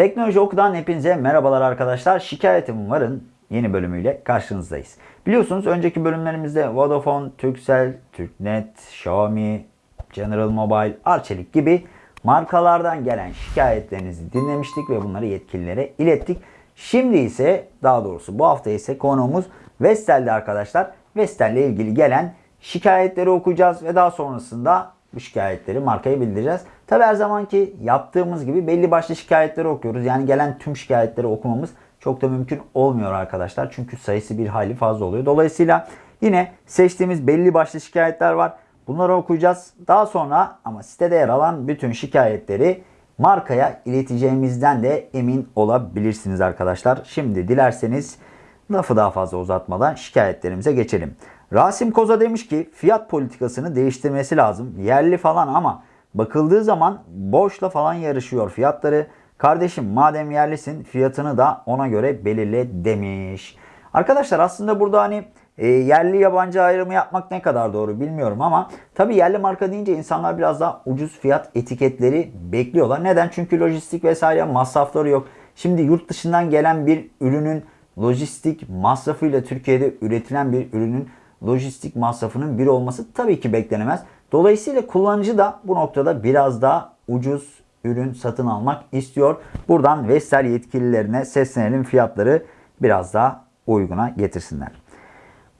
Teknoloji Oku'dan hepinize merhabalar arkadaşlar. Şikayetim varın yeni bölümüyle karşınızdayız. Biliyorsunuz önceki bölümlerimizde Vodafone, Turkcell, Türknet, Xiaomi, General Mobile, Arçelik gibi markalardan gelen şikayetlerinizi dinlemiştik ve bunları yetkililere ilettik. Şimdi ise daha doğrusu bu hafta ise konuğumuz Vestel'de arkadaşlar. Vestel ile ilgili gelen şikayetleri okuyacağız ve daha sonrasında bu şikayetleri markaya bildireceğiz. Tabi her zamanki yaptığımız gibi belli başlı şikayetleri okuyoruz. Yani gelen tüm şikayetleri okumamız çok da mümkün olmuyor arkadaşlar. Çünkü sayısı bir hayli fazla oluyor. Dolayısıyla yine seçtiğimiz belli başlı şikayetler var. Bunları okuyacağız. Daha sonra ama sitede yer alan bütün şikayetleri markaya ileteceğimizden de emin olabilirsiniz arkadaşlar. Şimdi dilerseniz lafı daha fazla uzatmadan şikayetlerimize geçelim. Rasim Koza demiş ki fiyat politikasını değiştirmesi lazım. Yerli falan ama bakıldığı zaman boşla falan yarışıyor fiyatları. Kardeşim madem yerlisin fiyatını da ona göre belirle demiş. Arkadaşlar aslında burada hani e, yerli yabancı ayrımı yapmak ne kadar doğru bilmiyorum ama tabii yerli marka deyince insanlar biraz daha ucuz fiyat etiketleri bekliyorlar. Neden? Çünkü lojistik vesaire masrafları yok. Şimdi yurt dışından gelen bir ürünün lojistik masrafıyla Türkiye'de üretilen bir ürünün lojistik masrafının bir olması tabii ki beklenemez. Dolayısıyla kullanıcı da bu noktada biraz daha ucuz ürün satın almak istiyor. Buradan Vestel yetkililerine seslenelim fiyatları biraz daha uyguna getirsinler.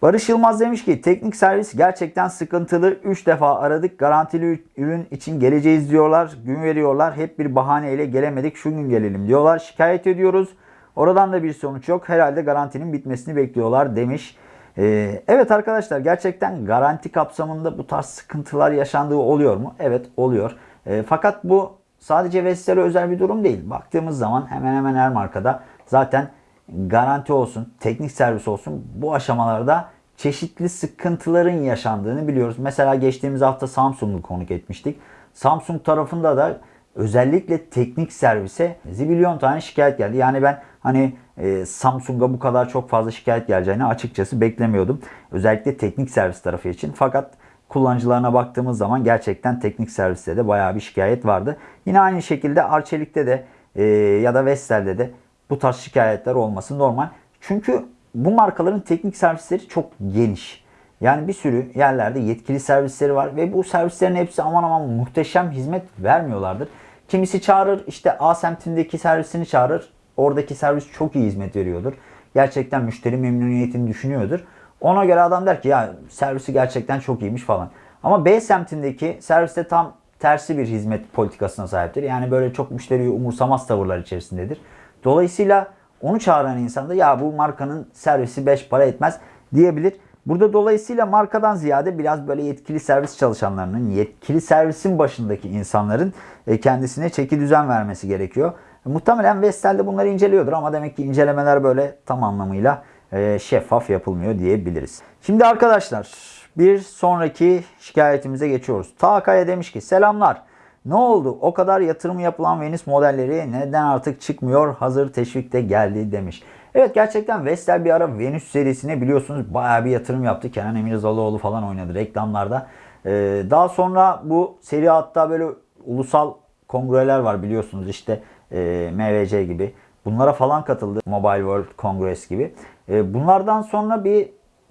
Barış Yılmaz demiş ki teknik servis gerçekten sıkıntılı. 3 defa aradık. Garantili ürün için geleceğiz diyorlar. Gün veriyorlar. Hep bir bahaneyle gelemedik. Şu gün gelelim diyorlar. Şikayet ediyoruz. Oradan da bir sonuç yok. Herhalde garantinin bitmesini bekliyorlar demiş. Ee, evet arkadaşlar gerçekten garanti kapsamında bu tarz sıkıntılar yaşandığı oluyor mu? Evet oluyor. Ee, fakat bu sadece Vestel'e özel bir durum değil. Baktığımız zaman hemen hemen her markada zaten garanti olsun, teknik servis olsun bu aşamalarda çeşitli sıkıntıların yaşandığını biliyoruz. Mesela geçtiğimiz hafta Samsung'u konuk etmiştik. Samsung tarafında da özellikle teknik servise zibilyon tane şikayet geldi. Yani ben hani e, Samsung'a bu kadar çok fazla şikayet geleceğini açıkçası beklemiyordum. Özellikle teknik servis tarafı için. Fakat kullanıcılarına baktığımız zaman gerçekten teknik serviste de bayağı bir şikayet vardı. Yine aynı şekilde Arçelik'te de e, ya da Vestel'de de bu tarz şikayetler olması normal. Çünkü bu markaların teknik servisleri çok geniş. Yani bir sürü yerlerde yetkili servisleri var ve bu servislerin hepsi aman aman muhteşem hizmet vermiyorlardır. Kimisi çağırır işte A semtindeki servisini çağırır. Oradaki servis çok iyi hizmet veriyordur. Gerçekten müşteri memnuniyetini düşünüyordur. Ona göre adam der ki ya servisi gerçekten çok iyiymiş falan. Ama B semtindeki serviste tam tersi bir hizmet politikasına sahiptir. Yani böyle çok müşteriyi umursamaz tavırlar içerisindedir. Dolayısıyla onu çağıran insan da ya bu markanın servisi 5 para etmez diyebilir. Burada dolayısıyla markadan ziyade biraz böyle yetkili servis çalışanlarının, yetkili servisin başındaki insanların e, kendisine çeki düzen vermesi gerekiyor. Muhtemelen Vestel de bunları inceliyordur ama demek ki incelemeler böyle tam anlamıyla e, şeffaf yapılmıyor diyebiliriz. Şimdi arkadaşlar bir sonraki şikayetimize geçiyoruz. Takaya demiş ki selamlar. Ne oldu? O kadar yatırım yapılan Venüs modelleri neden artık çıkmıyor? Hazır teşvik de geldi demiş. Evet gerçekten Vestel bir ara Venüs serisine biliyorsunuz bayağı bir yatırım yaptı. Kenan Emirzalıoğlu falan oynadı reklamlarda. Ee, daha sonra bu seri hatta böyle ulusal kongreler var biliyorsunuz işte e, MVC gibi. Bunlara falan katıldı. Mobile World Congress gibi. E, bunlardan sonra bir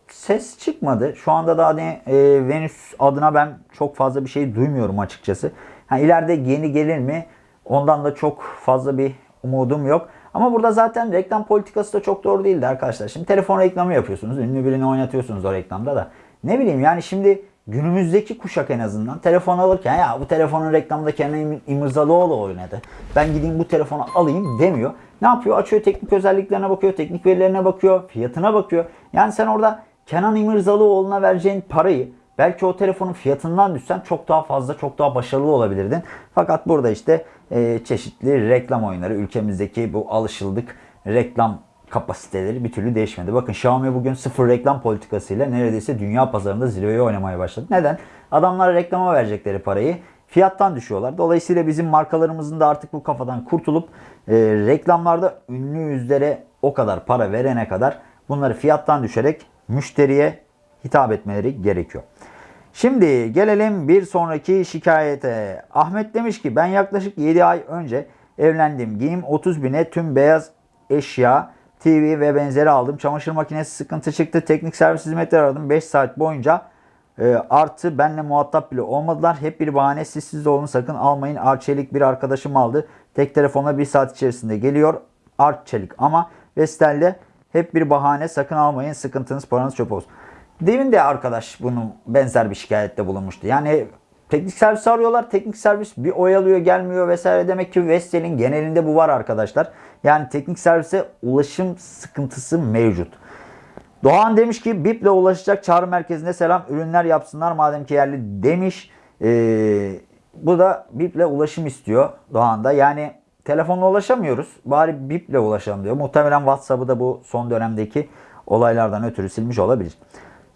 ses çıkmadı. Şu anda da hani e, Venüs adına ben çok fazla bir şey duymuyorum açıkçası. Ha, ileride yeni gelir mi? Ondan da çok fazla bir umudum yok. Ama burada zaten reklam politikası da çok doğru değildi arkadaşlar. Şimdi telefon reklamı yapıyorsunuz. Ünlü birini oynatıyorsunuz o reklamda da. Ne bileyim yani şimdi günümüzdeki kuşak en azından telefon alırken ya bu telefonun reklamında Kenan İmirzalıoğlu oynadı. Ben gideyim bu telefonu alayım demiyor. Ne yapıyor? Açıyor teknik özelliklerine bakıyor, teknik verilerine bakıyor, fiyatına bakıyor. Yani sen orada Kenan İmirzalıoğlu'na vereceğin parayı belki o telefonun fiyatından düşsen çok daha fazla, çok daha başarılı olabilirdin. Fakat burada işte e, çeşitli reklam oyunları, ülkemizdeki bu alışıldık reklam kapasiteleri bir türlü değişmedi. Bakın Xiaomi bugün sıfır reklam politikasıyla neredeyse dünya pazarında zirveye oynamaya başladı. Neden? Adamlar reklama verecekleri parayı fiyattan düşüyorlar. Dolayısıyla bizim markalarımızın da artık bu kafadan kurtulup e, reklamlarda ünlü yüzlere o kadar para verene kadar bunları fiyattan düşerek müşteriye hitap etmeleri gerekiyor. Şimdi gelelim bir sonraki şikayete. Ahmet demiş ki ben yaklaşık 7 ay önce Evlendim. Giyim 30 bine tüm beyaz eşya, TV ve benzeri aldım. Çamaşır makinesi sıkıntı çıktı. Teknik servis hizmetleri aradım. 5 saat boyunca e, artı benle muhatap bile olmadılar. Hep bir bahane siz siz olun sakın almayın. Arçelik bir arkadaşım aldı. Tek telefonla bir saat içerisinde geliyor. Arçelik ama Vestel'de hep bir bahane sakın almayın. Sıkıntınız paranız çöp olsun. Demin de arkadaş bunun benzer bir şikayette bulunmuştu. Yani teknik servis arıyorlar. Teknik servis bir oyalıyor gelmiyor vesaire. Demek ki Vestel'in genelinde bu var arkadaşlar. Yani teknik servise ulaşım sıkıntısı mevcut. Doğan demiş ki BIP'le ulaşacak çağrı merkezine selam ürünler yapsınlar madem ki yerli demiş. Ee, bu da BIP'le ulaşım istiyor Doğan da. Yani telefonla ulaşamıyoruz. Bari BIP'le ulaşalım diyor. Muhtemelen WhatsApp'ı da bu son dönemdeki olaylardan ötürü silmiş olabilir.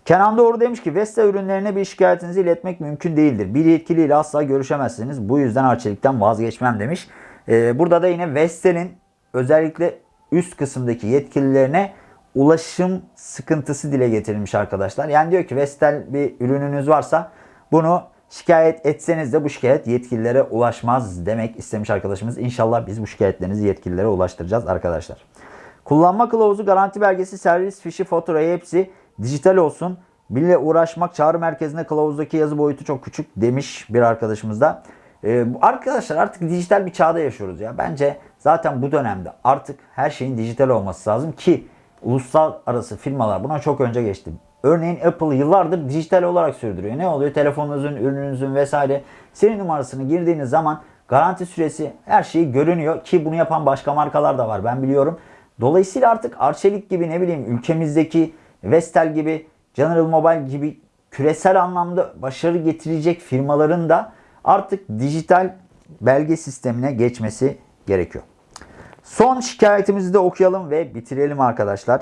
Kenan Doğru demiş ki Vestel ürünlerine bir şikayetinizi iletmek mümkün değildir. Bir yetkiliyle asla görüşemezsiniz. Bu yüzden Arçelik'ten vazgeçmem demiş. Ee, burada da yine Vestel'in özellikle üst kısımdaki yetkililerine ulaşım sıkıntısı dile getirilmiş arkadaşlar. Yani diyor ki Vestel bir ürününüz varsa bunu şikayet etseniz de bu şikayet yetkililere ulaşmaz demek istemiş arkadaşımız. İnşallah biz bu şikayetlerinizi yetkililere ulaştıracağız arkadaşlar. Kullanma kılavuzu, garanti belgesi, servis fişi, faturayı hepsi dijital olsun. Bile uğraşmak çağrı merkezinde kılavuzdaki yazı boyutu çok küçük demiş bir arkadaşımız da. Ee, arkadaşlar artık dijital bir çağda yaşıyoruz ya. Bence zaten bu dönemde artık her şeyin dijital olması lazım ki uluslararası firmalar buna çok önce geçti. Örneğin Apple yıllardır dijital olarak sürdürüyor. Ne oluyor? Telefonunuzun, ürününüzün vesaire seri numarasını girdiğiniz zaman garanti süresi her şeyi görünüyor ki bunu yapan başka markalar da var ben biliyorum. Dolayısıyla artık Arçelik gibi ne bileyim ülkemizdeki Vestel gibi General Mobile gibi küresel anlamda başarı getirecek firmaların da artık dijital belge sistemine geçmesi gerekiyor. Son şikayetimizi de okuyalım ve bitirelim arkadaşlar.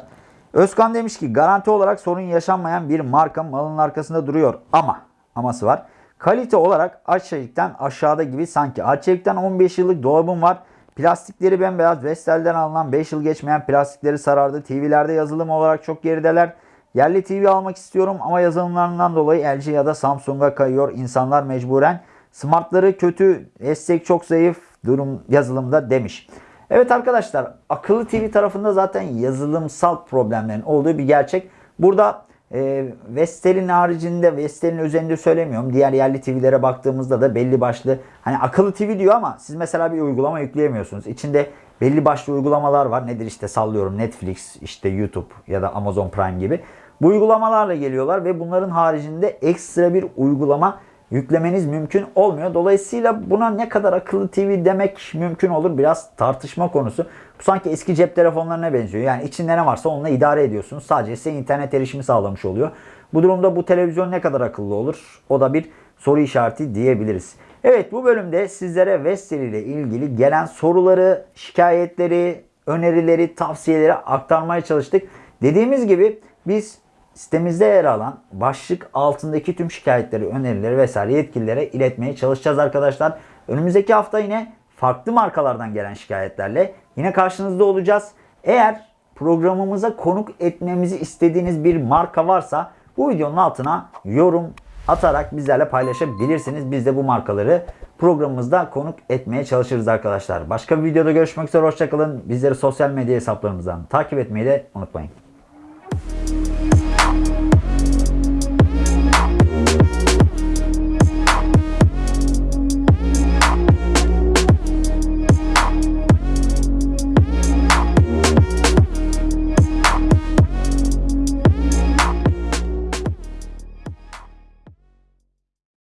Özkan demiş ki garanti olarak sorun yaşanmayan bir marka malın arkasında duruyor ama aması var. Kalite olarak Arçelik'ten aşağıda gibi sanki. Arçelik'ten 15 yıllık dolabım var. Plastikleri bembeyaz. Vestel'den alınan 5 yıl geçmeyen plastikleri sarardı. TV'lerde yazılım olarak çok gerideler. Yerli TV almak istiyorum ama yazılımlarından dolayı LG ya da Samsung'a kayıyor insanlar mecburen. Smartları kötü, destek çok zayıf durum yazılımda demiş. Evet arkadaşlar akıllı TV tarafında zaten yazılımsal problemlerin olduğu bir gerçek. Burada e, Vestel'in haricinde Vestel'in üzerinde söylemiyorum. Diğer yerli TV'lere baktığımızda da belli başlı hani akıllı TV diyor ama siz mesela bir uygulama yükleyemiyorsunuz. İçinde belli başlı uygulamalar var. Nedir işte sallıyorum Netflix, işte YouTube ya da Amazon Prime gibi. Bu uygulamalarla geliyorlar ve bunların haricinde ekstra bir uygulama yüklemeniz mümkün olmuyor. Dolayısıyla buna ne kadar akıllı TV demek mümkün olur biraz tartışma konusu. Bu sanki eski cep telefonlarına benziyor. Yani içinde ne varsa onunla idare ediyorsunuz. Sadece size internet erişimi sağlamış oluyor. Bu durumda bu televizyon ne kadar akıllı olur? O da bir soru işareti diyebiliriz. Evet bu bölümde sizlere Vestel ile ilgili gelen soruları, şikayetleri, önerileri, tavsiyeleri aktarmaya çalıştık. Dediğimiz gibi biz Sitemizde yer alan başlık altındaki tüm şikayetleri, önerileri vesaire yetkililere iletmeye çalışacağız arkadaşlar. Önümüzdeki hafta yine farklı markalardan gelen şikayetlerle yine karşınızda olacağız. Eğer programımıza konuk etmemizi istediğiniz bir marka varsa bu videonun altına yorum atarak bizlerle paylaşabilirsiniz. Biz de bu markaları programımızda konuk etmeye çalışırız arkadaşlar. Başka bir videoda görüşmek üzere. Hoşçakalın. Bizleri sosyal medya hesaplarımızdan takip etmeyi de unutmayın.